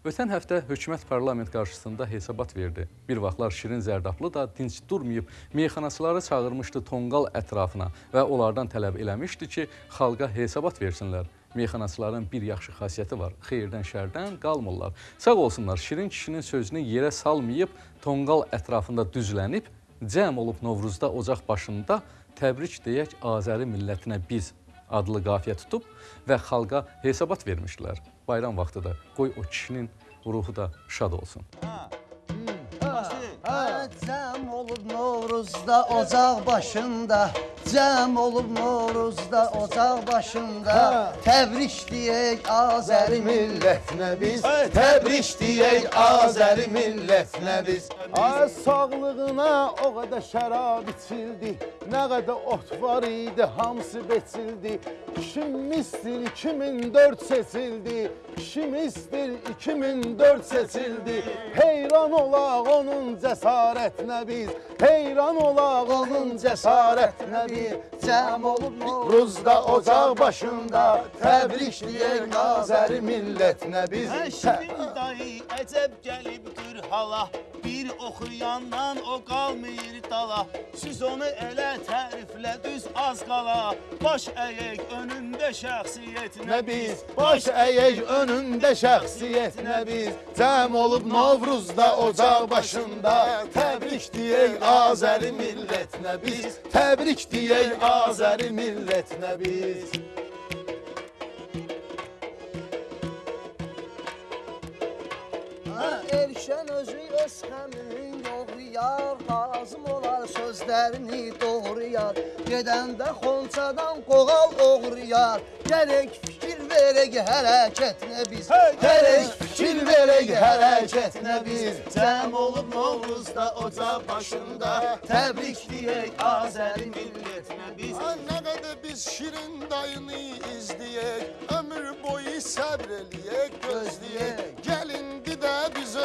Ötən həftə hökumət parlament qarşısında hesabat verdi. Bir vaxtlar Şirin Zərdablı da dinc durmayıb meyxanaçıları çağırmışdı Tonqal ətrafına və onlardan tələb eləmişdi ki, xalqa hesabat versinlər. Meyxanaçıların bir yaxşı xasiyyəti var. Xeyirdən, şərdən qalmırlar. Sağ olsunlar, Şirin kişinin sözünü yerə salmayıb, Tonqal ətrafında düzlənib, cəm olub Novruzda ocaq başında təbrik deyək Azəri millətinə biz adlı qafiyə tutub və xalqa hesabat vermişdilər. Bayram vaxtıdır. Qoy o kişinin ruhu da şad olsun. Cəm olub Novruzda ocaq başında Cəm olub Novruzda ocaq başında. Təbrik deyək Azəri millətinə biz? Təbrik deyək Azəri millətinə biz? Ay sağlığına o qədər şərab içildi. Nə qədər ot var idi hamısı beçildi. Kişimizdir 2004 seçildi. Kişimizdir 2004 seçildi. Heyran olaq onun cəsarətinə biz. Heyran olaq onun cəsarətinə biz Cəm olub Novruzda Ruzda ocaq başında Təbrik deyək Azəri millətinə biz Şirin dayı əcəb gəlibdir hala. Bir oxuyandan o qalmayır dala. Siz onu elə təriflə düz az qala. Baş əyək önündə şəxsiyyətinə Nə biz? baş əyək önündə şəxsiyyətinə biz? Cəm olub Novruzda ocaq başında. Təbrik deyək Azəri millətinə biz? Təbrik deyək Azəri millətinə biz Erşən özü öz xəmirin yoğrayar Lazım olar sözlərini doğrayar Gedəndə xonçadan qoğal oğrayar Gərək fikir verək hərəkətinə biz. Gərək fikir verək hərəkətinə biz. Cəm olub Novruzda ocaq başında. Təbrik deyək Azəri millətinə biz. Nə qədər biz şirin dayını izləyək. Ömür boyu səbr eləyək, gözləyək. biz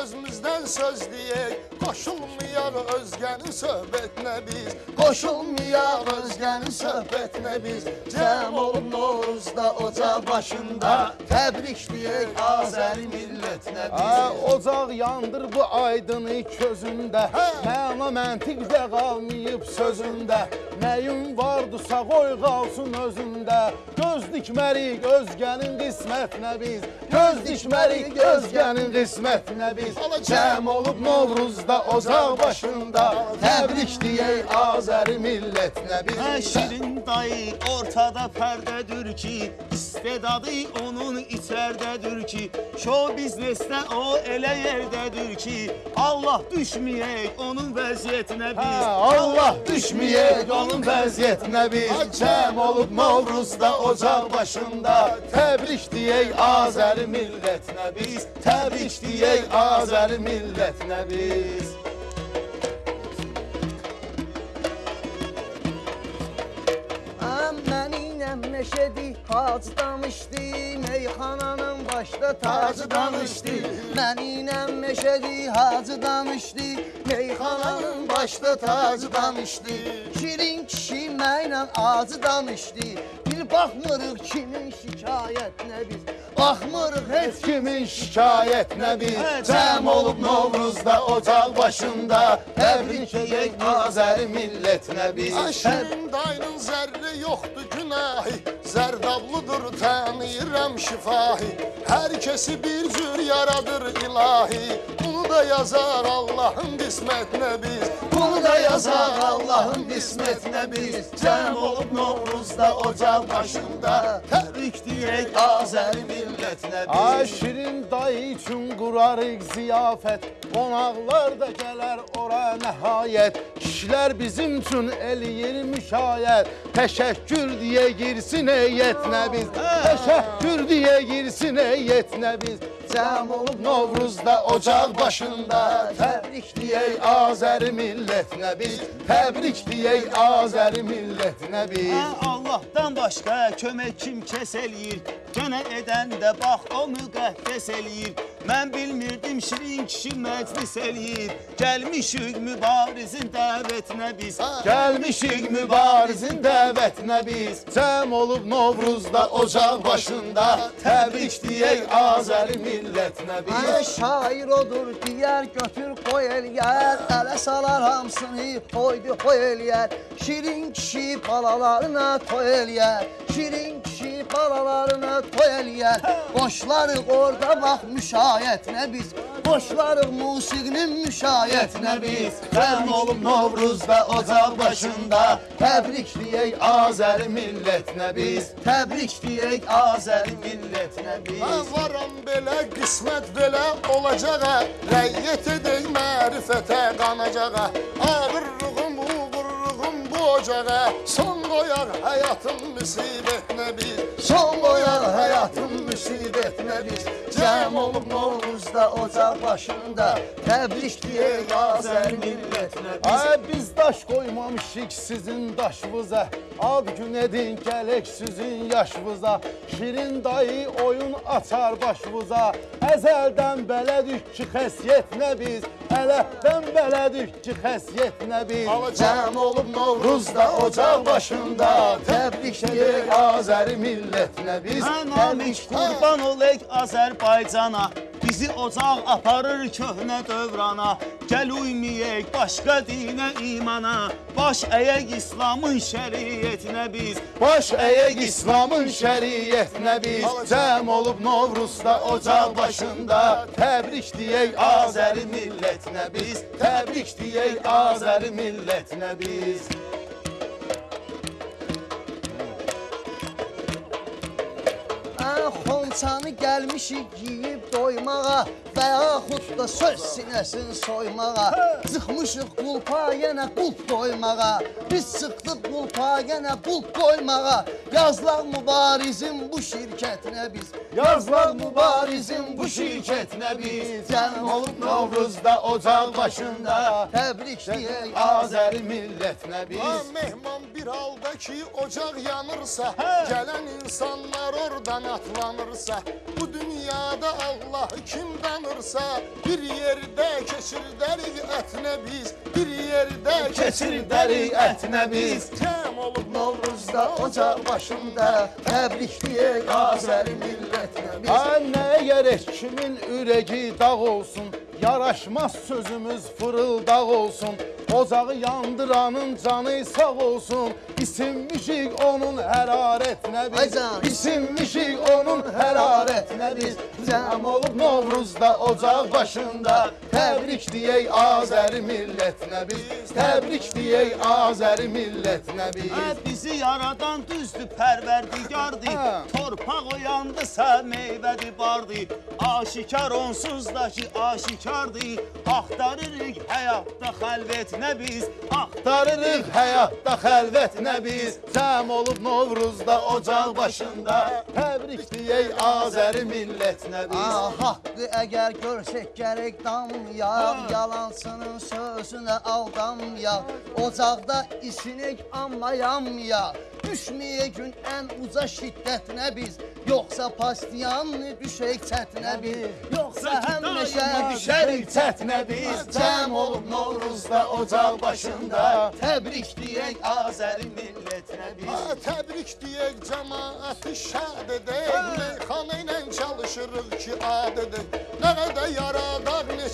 özümüzdən söz deyək Qoşulmayaq özgənin söhbətinə biz? Qoşulmayaq özgənin söhbətinə biz? Cəm olub Novruzda ocaq başında. Təbrik deyək Azəri millətinə biz? Ocaq yandır bu aydını közündə Məna məntiqdə qalmayıb sözündə Nəyin vardısa qoy qalsın özündə Göz dikmərik özgənin qismətinə biz? Göz dikmərik özgənin qismətinə biz? Cəm olub Novruzda ocaq başında. Təbrik deyək Azəri millətinə Hə biz? Şirin dayı ortada pərdədir ki İstedadı onun içərdədir ki Show biznesdə o elə yerdədir ki Allah düşməyək onun vəziyyətinə biz. Hə, Allah düşməyək onun vəziyyətinə biz Cəm olub Novruzda ocaq başında? Təbrik deyək Azəri millətinə biz. Təbrik deyək Azəri millətinə biz. Meşədi hacı danışdı Meyxananın başda tacı danışdı Məninlə meşədi hacı danışdı Meyxananın başda tacı danışdı Şirin kişi mənlə acı danışdı Bir baxmırıq kimin şikayətinə biz. Baxmırıq heç kimin şikayətinə biz? Cəm olub Novruzda ocaq başında. Təbrik edək Azəri millətinə biz. Şirin dayının zərri yoxdur günahı Zərdablıdır tanıyıram şifahi. Hər kəsi bir cür yaradır ilahi. Bunu da yazar Allahın qismətinə biz Bunu da yazaq Allahın qismətinə biz Cəm olub Novruzda ocaq başında. Təbrik deyək Azəri millətinə biz Ay şirin dayı üçün qurarıq ziyafət Qonaqlar da gələr ora nəhayət Kişilər bizim üçün eləyir müşayət Təşəkkür deyə girsin heyətinə biz Təşəkkür deyə girsin heyətinə biz Cəm olub Novruzda ocaq başında. Təbrik deyək Azəri millətinə biz Təbrik deyək Azəri millətinə biz Hə Allahdan başqa kömək kim kəs eləyir? Gönə edən də bax o müqəddəs eləyir Mən bilmirdim şirin kişi məclis eləyib Gəlmişik mübarizin dəvətinə biz. Gəlmişik mübarizin dəvətinə biz. Cəm olub Novruzda ocaq başında. Təbrik deyək Azəri millətinə Ay biz şair odur diyər götür koy eləyər Ələ salar hamısını koydu koy eləyər Şirin kişi balalarına toy eləyər Şirin kişi balalarına toy eləyər. Boşlarıq orada bax müşayətinə biz. Boşlarıq musiqinin müşayətinə biz. Cəm olub Novruzda ocaq başında. Təbrik deyək Azəri millətinə biz. Təbrik deyək Azəri millətinə biz. Mən varam belə, qismət belə olacağa. Rəyyət edək mərifətə qanacağa. Bu ocağa Son koyar hayatın musibetine biz Son koyar hayatın musibetine biz Cem olup ne olur Novruzda ocaq başında Təbrik deyək Azəri millətinə biz Ay biz daş qoymamışıq sizin daşvıza Ad gün edin gələk sizin yaşvıza Şirin dayı oyun açar başvıza Əzəldən belədik ki xəsiyyət nə biz? Ələhdən belədik ki xəsiyyət nə biz? Cəm olub Novruzda ocaq başında. Təbrik Deyək deyək Azəri millətinə biz. Mən namiş qurban olək Azərbaycana Bizi ocaq aparır köhnə dövrana. Gəl uyməyək başqa dinə imana. Baş əyək İslamın şəriətinə biz. Baş əyək İslamın şəriətinə biz. Cəm olub Novruzda ocaq başında. Təbrik deyək Azəri millətinə biz. Təbrik deyək Azəri millətinə biz Ən xonçanı gəlmişik yeyib doymağa Və yaxud da söz sinəsin soymağa. Çıxmışıq qulpa yenə qulp doymağa. Biz çıxdıq qulpa yenə qulp doymağa Yazlaq mübarizin bu şirkətinə biz. Yazlar mübarizin bu şirkətinə biz. Cəm olub Novruzda ocaq başında. Təbrik deyək Azəri millətinə Ha biz. Mehman bir halda ki ocaq yanırsa Gələn insanlar oradan atlanırsa Bu dünyada Allah kim danırsa Bir yerdə keçirdərik ətinə biz Bir yerdə Keçirdərik ətinə biz Cəm olub Novruzda ocaq başında Təbrik deyək Azəri millətinə. Biz Ay nəyə gərək kimin ürəyi dağ olsun Yaraşmaz sözümüz fırıldaq olsun Ocağı yandıranın canı sağ olsun. İsinmişik onun hərarətinə biz. İsinmişik onun hərarətinə biz. Cəm olub Novruzda ocaq başında. Təbrik deyək Azəri millətinə biz. Təbrik deyək Azəri millətinə biz. Hə, bizi yaradan düzdür pərverdigardır. Torpaq oyandısa meyvədir bardır Aşikar onsuz da ki aşikardır Axtarırıq həyatda xəlvətinə biz? Axtarırıq həyatda xəlvətinə biz? Cəm olub Novruzda ocaq başında. Təbrik deyək Azəri millətinə biz? Ah, haqqı əgər görsək gərək damyaq Yalansının sözünə aldanmayaq Ocaqda isinik amma yanmayaq Düşməyə gün ən uca şiddətinə biz. Yoxsa pastiyanlı düşək çətinə biz. Yoxsa həmişə düşərik çətinə biz. Cəm olub Novruzda ocaq başında. Təbrik deyək Azəri millətinə biz. Təbrik deyək cəmaəti şad edək Meyxana ilə çalışırıq ki ad edək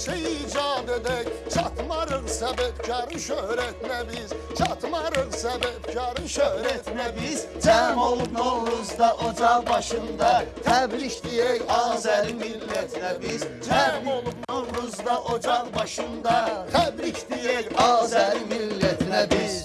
neçə icad edək Çatmarıq səbəbkarın şöhrətinə biz Çatmarıq səbəbkarın şöhrətinə biz Cəm olub Novruzda ocaq başında Təbrik deyək Azəri millətinə biz Cəm olub Novruzda ocaq başında Təbrik deyək Azəri millətinə biz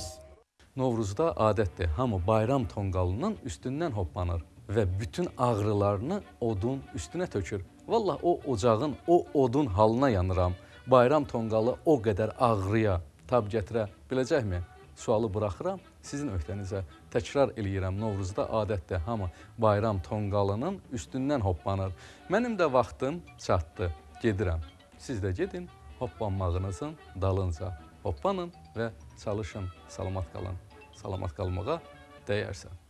Novruzda adətdir, hamı bayram tonqalının üstündən hoppanır və bütün ağrılarını odun üstünə tökür. Vallah o ocağın, o odun halına yanıram. Bayram tonqalı o qədər ağrıya tab gətirə biləcəkmi? Sualı buraxıram sizin öhdənizə. Təkrar eləyirəm, Novruzda adətdir, hamı bayram tonqalının üstündən hoppanır. Mənim də vaxtım çatdı, gedirəm. Siz də gedin, hoppanmağınızın dalınca. Hoppanın və çalışın, salamat qalın. Salamat qalmağa dəyərsən.